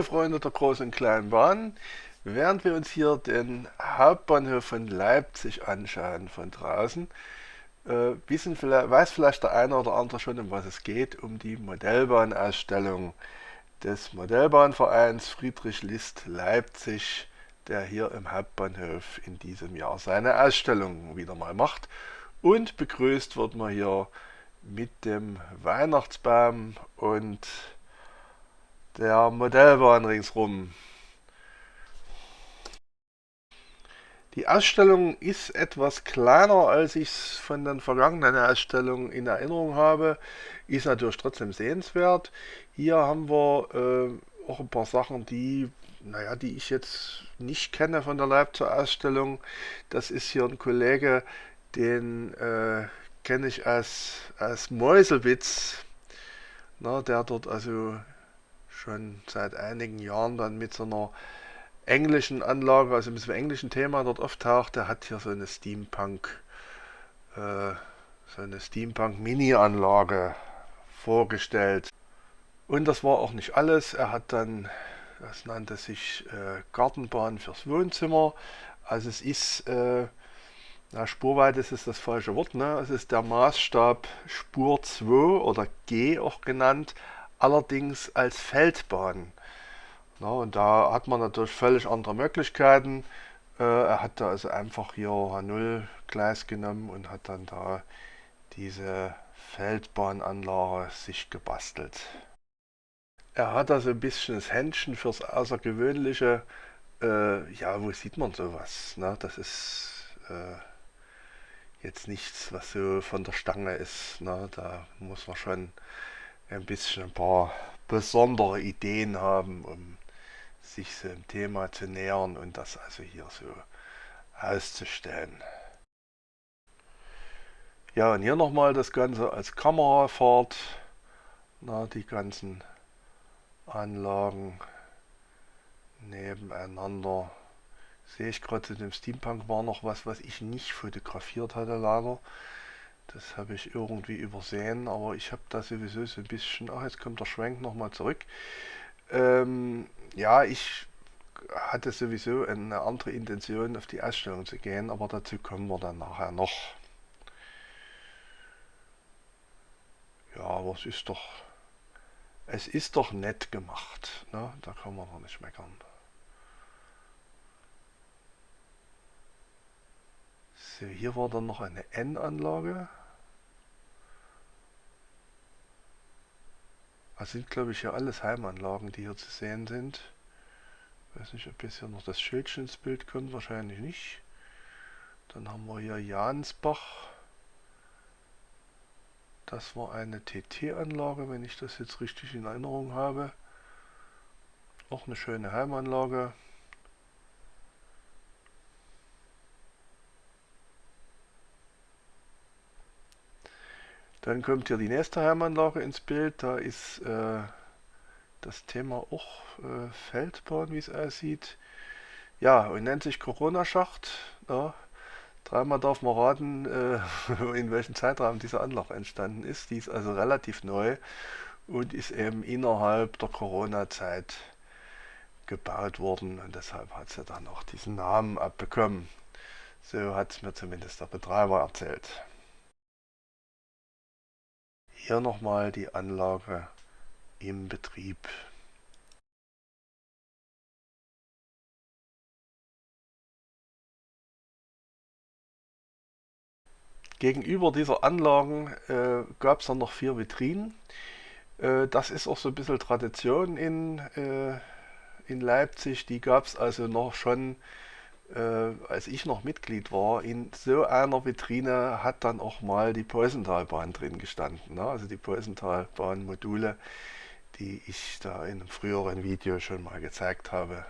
Liebe Freunde der großen und kleinen Bahn, während wir uns hier den Hauptbahnhof von Leipzig anschauen von draußen, äh, wissen vielleicht, weiß vielleicht der eine oder andere schon, um was es geht, um die Modellbahnausstellung des Modellbahnvereins Friedrich List Leipzig, der hier im Hauptbahnhof in diesem Jahr seine Ausstellung wieder mal macht. Und begrüßt wird man hier mit dem Weihnachtsbaum und der Modellbahn ringsrum. Die Ausstellung ist etwas kleiner, als ich es von den vergangenen Ausstellungen in Erinnerung habe. Ist natürlich trotzdem sehenswert. Hier haben wir äh, auch ein paar Sachen, die, naja, die ich jetzt nicht kenne von der Leipziger Ausstellung. Das ist hier ein Kollege, den äh, kenne ich als, als Meuselwitz, na, der dort also schon seit einigen Jahren dann mit so einer englischen Anlage, also mit so einem englischen Thema dort auftaucht. Der hat hier so eine Steampunk, äh, so eine Steampunk-Mini-Anlage vorgestellt. Und das war auch nicht alles. Er hat dann, das nannte sich äh, Gartenbahn fürs Wohnzimmer. Also es ist, äh, na, Spurweite ist das falsche Wort, ne? es ist der Maßstab Spur 2 oder G auch genannt, allerdings als Feldbahn. Na, und da hat man natürlich völlig andere Möglichkeiten. Äh, er hat da also einfach hier H0 Gleis genommen und hat dann da diese Feldbahnanlage sich gebastelt. Er hat also ein bisschen das Händchen fürs Außergewöhnliche. Äh, ja, wo sieht man sowas? Ne? Das ist äh, jetzt nichts, was so von der Stange ist. Ne? Da muss man schon ein bisschen ein paar besondere Ideen haben, um sich dem Thema zu nähern und das also hier so auszustellen. Ja, und hier nochmal das Ganze als Kamerafahrt. Na, die ganzen Anlagen nebeneinander. Sehe ich gerade zu dem Steampunk war noch was, was ich nicht fotografiert hatte leider. Das habe ich irgendwie übersehen, aber ich habe da sowieso so ein bisschen... Ach, jetzt kommt der Schwenk nochmal zurück. Ähm, ja, ich hatte sowieso eine andere Intention, auf die Ausstellung zu gehen, aber dazu kommen wir dann nachher noch. Ja, aber es ist doch... Es ist doch nett gemacht. Ne? Da kann man doch nicht meckern. So, hier war dann noch eine N-Anlage. Das sind glaube ich ja alles Heimanlagen, die hier zu sehen sind. Ich weiß nicht, ob jetzt hier noch das Schildchen ins Bild kommt, wahrscheinlich nicht. Dann haben wir hier Jansbach. Das war eine TT-Anlage, wenn ich das jetzt richtig in Erinnerung habe. Auch eine schöne Heimanlage. Dann kommt hier die nächste Heimanlage ins Bild. Da ist äh, das Thema auch äh, Feldbahn, wie es aussieht. Ja, und nennt sich Corona-Schacht. Ja. Dreimal darf man raten, äh, in welchem Zeitraum diese Anlage entstanden ist. Die ist also relativ neu und ist eben innerhalb der Corona-Zeit gebaut worden und deshalb hat sie dann auch diesen Namen abbekommen. So hat es mir zumindest der Betreiber erzählt. Hier nochmal die Anlage im Betrieb. Gegenüber dieser Anlagen äh, gab es dann noch vier Vitrinen. Äh, das ist auch so ein bisschen Tradition in, äh, in Leipzig. Die gab es also noch schon äh, als ich noch Mitglied war, in so einer Vitrine hat dann auch mal die Preußentalbahn drin gestanden. Ne? Also die Preußentalbahn-Module, die ich da in einem früheren Video schon mal gezeigt habe.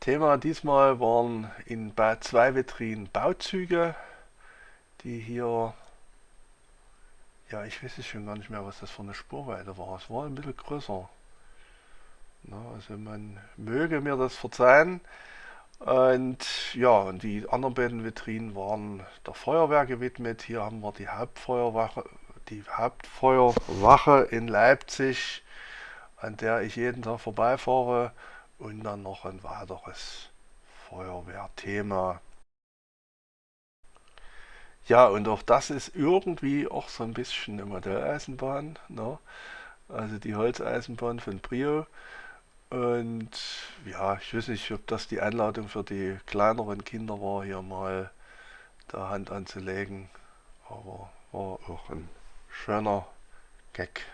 Thema diesmal waren in zwei Vitrinen Bauzüge, die hier, ja ich weiß es schon gar nicht mehr, was das für eine Spurweite war. Es war ein bisschen größer. Na, also man möge mir das verzeihen. Und ja, und die anderen beiden Vitrinen waren der Feuerwehr gewidmet. Hier haben wir die Hauptfeuerwache, die Hauptfeuerwache in Leipzig. an der ich jeden Tag vorbeifahre und dann noch ein weiteres Feuerwehrthema. Ja, und auch das ist irgendwie auch so ein bisschen eine Modelleisenbahn, ne? also die Holzeisenbahn von Brio. Und ja, ich weiß nicht, ob das die Einladung für die kleineren Kinder war, hier mal da Hand anzulegen, aber war auch ein schöner Gag.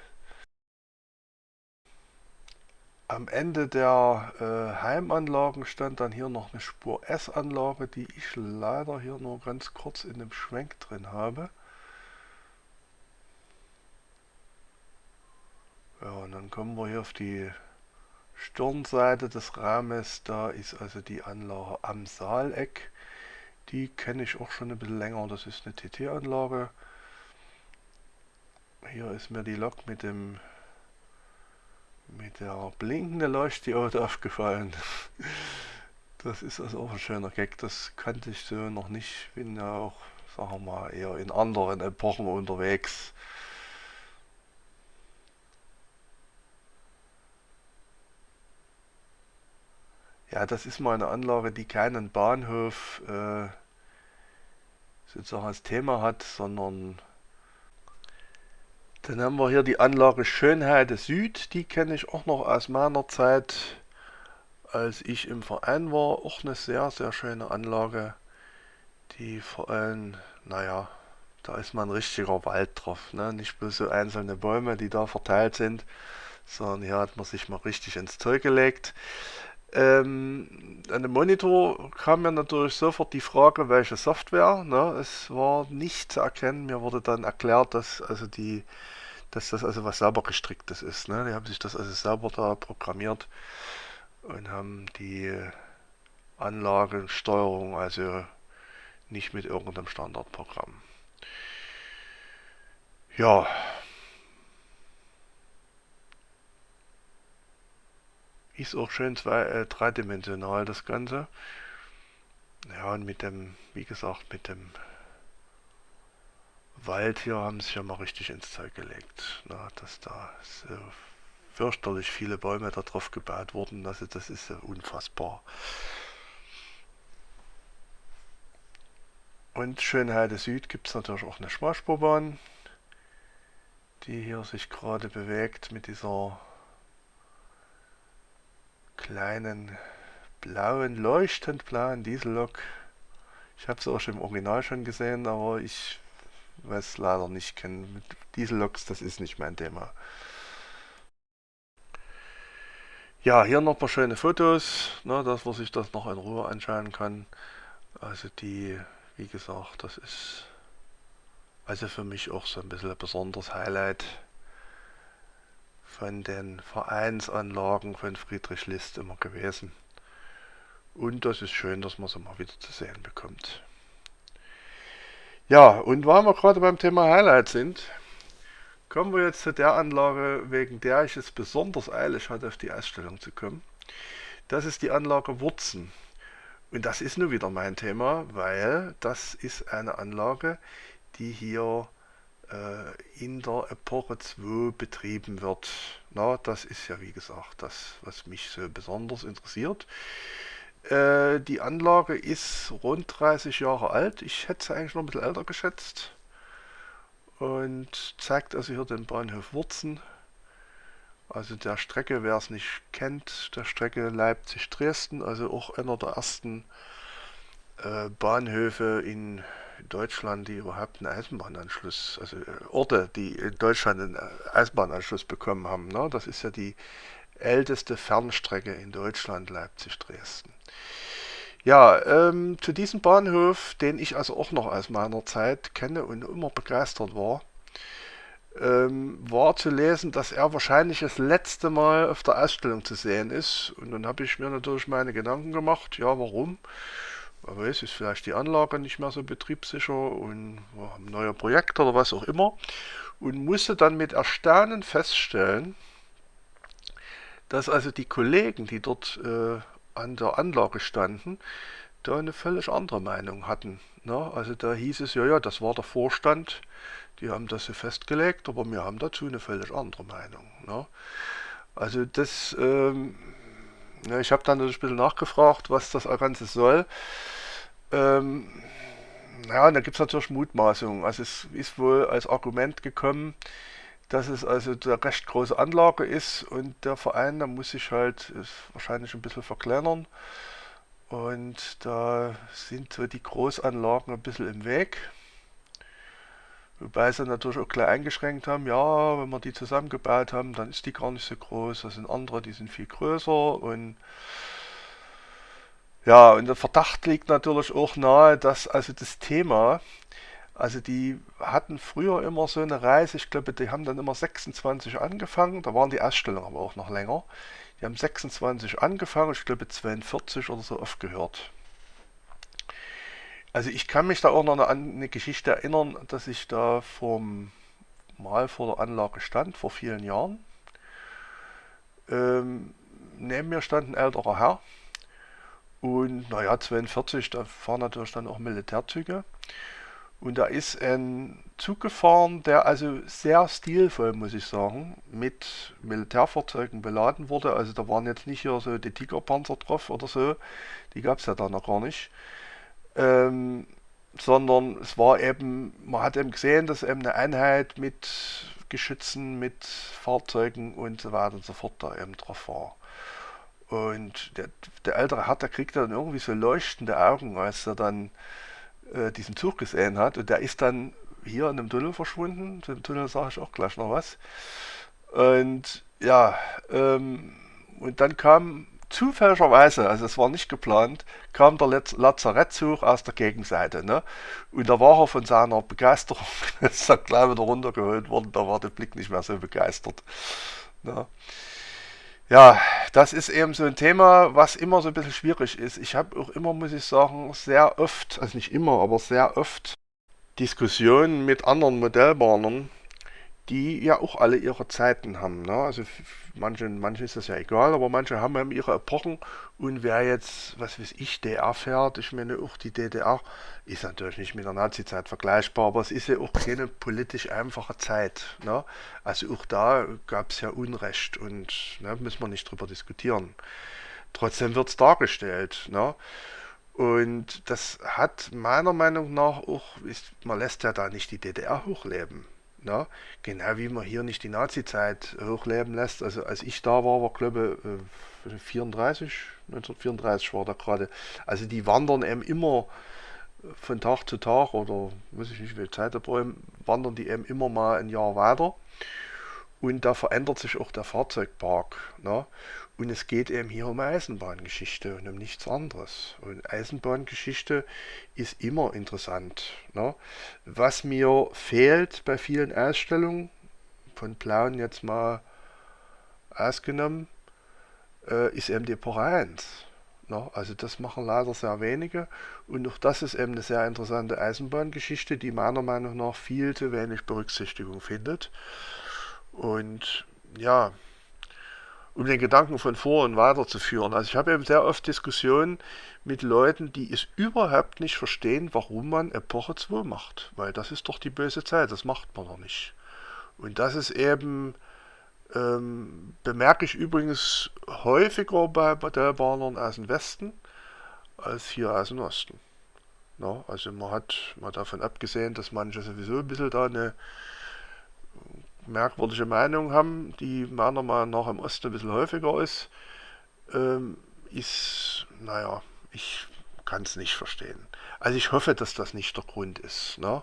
Am Ende der äh, Heimanlagen stand dann hier noch eine Spur S-Anlage, die ich leider hier nur ganz kurz in dem Schwenk drin habe. Ja, und dann kommen wir hier auf die Stirnseite des Rahmens. Da ist also die Anlage am Saaleck. Die kenne ich auch schon ein bisschen länger. Das ist eine TT-Anlage. Hier ist mir die Lok mit dem mit der blinkenden Leuchtdiode aufgefallen. Das ist also auch ein schöner Gag, das kannte ich so noch nicht. Bin ja auch, sagen wir mal, eher in anderen Epochen unterwegs. Ja, das ist mal eine Anlage, die keinen Bahnhof äh, sozusagen als Thema hat, sondern dann haben wir hier die Anlage Schönheide Süd, die kenne ich auch noch aus meiner Zeit, als ich im Verein war. Auch eine sehr, sehr schöne Anlage, die vor allem, naja, da ist mal ein richtiger Wald drauf. Ne? Nicht bloß so einzelne Bäume, die da verteilt sind, sondern hier hat man sich mal richtig ins Zeug gelegt. Ähm, an dem Monitor kam mir natürlich sofort die Frage, welche Software. Ne? Es war nicht zu erkennen. Mir wurde dann erklärt, dass also die dass das also was sauber gestricktes ist. Ne? Die haben sich das also sauber da programmiert und haben die Anlagensteuerung also nicht mit irgendeinem Standardprogramm. Ja. Ist auch schön zwei, äh, dreidimensional das Ganze. Ja, und mit dem, wie gesagt, mit dem Wald hier haben sich ja mal richtig ins Zeug gelegt, na, dass da so fürchterlich viele Bäume da drauf gebaut wurden, also das ist ja unfassbar. Und Schönheide Süd gibt es natürlich auch eine Schmalspurbahn, die hier sich gerade bewegt mit dieser kleinen blauen, leuchtend blauen Diesellok. Ich habe es auch schon im Original schon gesehen, aber ich weiß leider nicht kennen. Mit Dieselloks, das ist nicht mein Thema. Ja, hier noch ein paar schöne Fotos, ne, dass man sich das noch in Ruhe anschauen kann. Also die, wie gesagt, das ist also für mich auch so ein bisschen ein besonderes Highlight von den Vereinsanlagen von Friedrich List immer gewesen. Und das ist schön, dass man sie mal wieder zu sehen bekommt. Ja, und weil wir gerade beim Thema Highlight sind, kommen wir jetzt zu der Anlage, wegen der ich es besonders eilig hatte, auf die Ausstellung zu kommen. Das ist die Anlage Wurzen. Und das ist nur wieder mein Thema, weil das ist eine Anlage, die hier in der Epoche 2 betrieben wird. Na, das ist ja wie gesagt das, was mich so besonders interessiert. Äh, die Anlage ist rund 30 Jahre alt. Ich hätte sie eigentlich noch ein bisschen älter geschätzt. Und zeigt also hier den Bahnhof Wurzen. Also der Strecke, wer es nicht kennt, der Strecke Leipzig-Dresden, also auch einer der ersten äh, Bahnhöfe in Deutschland, die überhaupt einen Eisenbahnanschluss, also äh, Orte, die in Deutschland einen Eisenbahnanschluss bekommen haben. Ne? Das ist ja die älteste Fernstrecke in Deutschland, Leipzig-Dresden. Ja, ähm, zu diesem Bahnhof, den ich also auch noch aus meiner Zeit kenne und immer begeistert war, ähm, war zu lesen, dass er wahrscheinlich das letzte Mal auf der Ausstellung zu sehen ist. Und dann habe ich mir natürlich meine Gedanken gemacht, ja warum? Aber es ist vielleicht die Anlage nicht mehr so betriebssicher und wir haben neue Projekte oder was auch immer. Und musste dann mit Erstaunen feststellen, dass also die Kollegen, die dort äh, an der Anlage standen, da eine völlig andere Meinung hatten. Ne? Also da hieß es, ja, ja, das war der Vorstand, die haben das so festgelegt, aber wir haben dazu eine völlig andere Meinung. Ne? Also das, ähm, ja, ich habe dann ein bisschen nachgefragt, was das Ganze soll. Ähm, ja, da gibt es natürlich Mutmaßungen. Also es ist wohl als Argument gekommen, dass es also eine recht große Anlage ist und der Verein, da muss sich halt wahrscheinlich ein bisschen verkleinern. Und da sind so die Großanlagen ein bisschen im Weg. Wobei sie natürlich auch gleich eingeschränkt haben, ja, wenn wir die zusammengebaut haben, dann ist die gar nicht so groß. Das sind andere, die sind viel größer und ja, und der Verdacht liegt natürlich auch nahe, dass also das Thema, also die hatten früher immer so eine Reise, ich glaube, die haben dann immer 26 angefangen, da waren die Ausstellungen aber auch noch länger. Die haben 26 angefangen, ich glaube 42 oder so aufgehört. Also ich kann mich da auch noch an eine Geschichte erinnern, dass ich da vom, mal vor der Anlage stand, vor vielen Jahren. Ähm, neben mir stand ein älterer Herr und naja, 42, da fahren natürlich dann auch Militärzüge. Und da ist ein Zug gefahren, der also sehr stilvoll, muss ich sagen, mit Militärfahrzeugen beladen wurde. Also da waren jetzt nicht hier so die Tigerpanzer drauf oder so, die gab es ja da noch gar nicht. Ähm, sondern es war eben, man hat eben gesehen, dass eben eine Einheit mit Geschützen, mit Fahrzeugen und so weiter und so fort da eben drauf war. Und der, der ältere Herr, der kriegt dann irgendwie so leuchtende Augen, als er dann äh, diesen Zug gesehen hat. Und der ist dann hier in dem Tunnel verschwunden. Zu dem Tunnel sage ich auch gleich noch was. Und ja, ähm, und dann kam zufälligerweise, also es war nicht geplant, kam der Lazarettzug aus der Gegenseite. Ne? Und da war er von seiner Begeisterung, ist er gleich wieder runtergeholt worden, da war der Blick nicht mehr so begeistert. Ne? Ja, das ist eben so ein Thema, was immer so ein bisschen schwierig ist. Ich habe auch immer, muss ich sagen, sehr oft, also nicht immer, aber sehr oft Diskussionen mit anderen Modellbahnern, die ja auch alle ihre Zeiten haben. Ne? Also manchen, manchen ist das ja egal, aber manche haben eben ihre Epochen und wer jetzt, was weiß ich, DR fährt, ich meine auch die DDR ist natürlich nicht mit der Nazi-Zeit vergleichbar, aber es ist ja auch keine politisch einfache Zeit. Ne? Also auch da gab es ja Unrecht und ne, müssen wir nicht drüber diskutieren. Trotzdem wird es dargestellt. Ne? Und das hat meiner Meinung nach auch, ist, man lässt ja da nicht die DDR hochleben. Ne? Genau wie man hier nicht die Nazi-Zeit hochleben lässt. Also als ich da war, war glaube ich 34, 1934 war da gerade. Also die wandern eben immer von Tag zu Tag oder weiß ich nicht, viel Zeit da brauchen, wandern die eben immer mal ein Jahr weiter. Und da verändert sich auch der Fahrzeugpark. Ne? Und es geht eben hier um Eisenbahngeschichte und um nichts anderes. Und Eisenbahngeschichte ist immer interessant. Ne? Was mir fehlt bei vielen Ausstellungen, von Plauen jetzt mal ausgenommen, äh, ist eben die 1. Ne? Also das machen leider sehr wenige. Und auch das ist eben eine sehr interessante Eisenbahngeschichte, die meiner Meinung nach viel zu wenig Berücksichtigung findet. Und ja, um den Gedanken von vor und weiterzuführen. Also ich habe eben sehr oft Diskussionen mit Leuten, die es überhaupt nicht verstehen, warum man Epoche 2 macht. Weil das ist doch die böse Zeit, das macht man doch nicht. Und das ist eben, ähm, bemerke ich übrigens häufiger bei Modellbahnern aus dem Westen als hier aus dem Osten. Na, also man hat mal davon abgesehen, dass manche sowieso ein bisschen da eine merkwürdige Meinung haben, die meiner Meinung nach im Osten ein bisschen häufiger ist, ähm, ist, naja, ich kann es nicht verstehen. Also ich hoffe, dass das nicht der Grund ist, ne?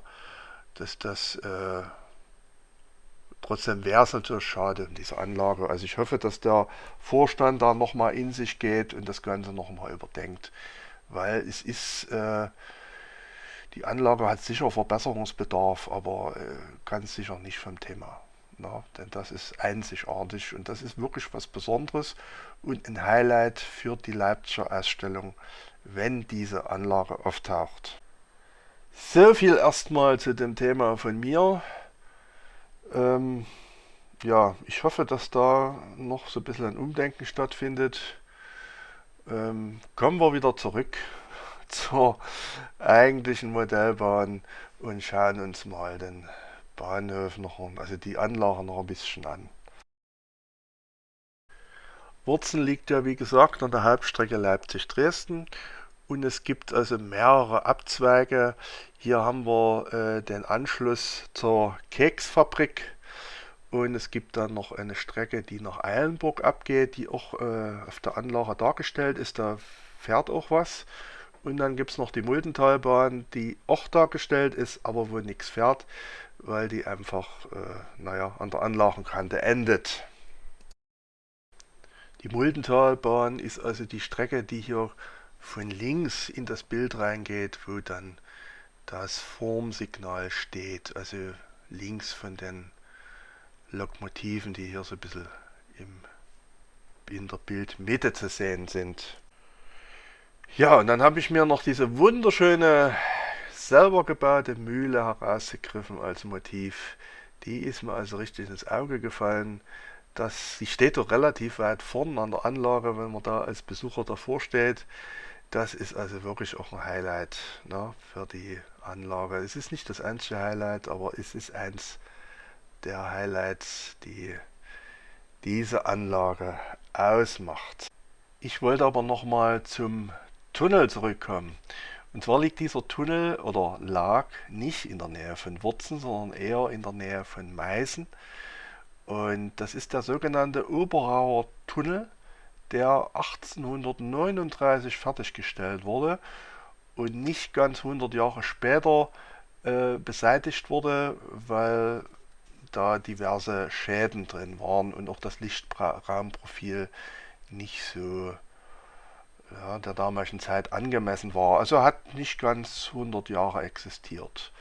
dass das, äh, trotzdem wäre es natürlich schade diese Anlage. Also ich hoffe, dass der Vorstand da nochmal in sich geht und das Ganze nochmal überdenkt, weil es ist, äh, die Anlage hat sicher Verbesserungsbedarf, aber äh, ganz sicher nicht vom Thema. Na, denn das ist einzigartig und das ist wirklich was Besonderes und ein Highlight für die Leipziger Ausstellung, wenn diese Anlage auftaucht. So viel erstmal zu dem Thema von mir. Ähm, ja, ich hoffe, dass da noch so ein bisschen ein Umdenken stattfindet. Ähm, kommen wir wieder zurück zur eigentlichen Modellbahn und schauen uns mal den Bahnhof noch, also die Anlage noch ein bisschen an. Wurzen liegt ja wie gesagt an der Halbstrecke Leipzig-Dresden und es gibt also mehrere Abzweige. Hier haben wir äh, den Anschluss zur Keksfabrik und es gibt dann noch eine Strecke, die nach Eilenburg abgeht, die auch äh, auf der Anlage dargestellt ist. Da fährt auch was. Und dann gibt es noch die Muldentalbahn, die auch dargestellt ist, aber wo nichts fährt, weil die einfach äh, naja, an der Anlagenkante endet. Die Muldentalbahn ist also die Strecke, die hier von links in das Bild reingeht, wo dann das Formsignal steht, also links von den Lokomotiven, die hier so ein bisschen im, in der Bildmitte zu sehen sind. Ja, und dann habe ich mir noch diese wunderschöne selber gebaute Mühle herausgegriffen als Motiv. Die ist mir also richtig ins Auge gefallen. Das, die steht doch relativ weit vorn an der Anlage, wenn man da als Besucher davor steht. Das ist also wirklich auch ein Highlight ne, für die Anlage. Es ist nicht das einzige Highlight, aber es ist eins der Highlights, die diese Anlage ausmacht. Ich wollte aber nochmal zum Tunnel zurückkommen. Und zwar liegt dieser Tunnel oder lag nicht in der Nähe von Wurzen, sondern eher in der Nähe von Meißen. Und das ist der sogenannte Oberauer Tunnel, der 1839 fertiggestellt wurde und nicht ganz 100 Jahre später äh, beseitigt wurde, weil da diverse Schäden drin waren und auch das Lichtraumprofil nicht so ja, der damaligen Zeit angemessen war. Also hat nicht ganz 100 Jahre existiert.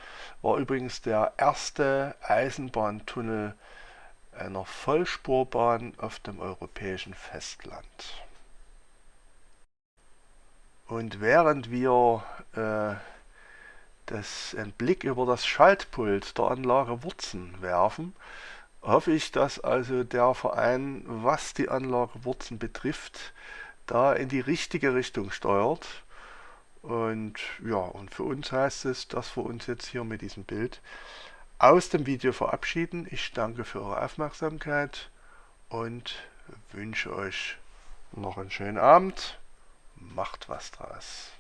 War übrigens der erste Eisenbahntunnel einer Vollspurbahn auf dem europäischen Festland. Und während wir äh, das, einen Blick über das Schaltpult der Anlage Wurzen werfen, hoffe ich, dass also der Verein, was die Anlage Wurzen betrifft, da in die richtige Richtung steuert. Und ja, und für uns heißt es, dass wir uns jetzt hier mit diesem Bild aus dem Video verabschieden. Ich danke für eure Aufmerksamkeit und wünsche euch noch einen schönen Abend. Macht was draus.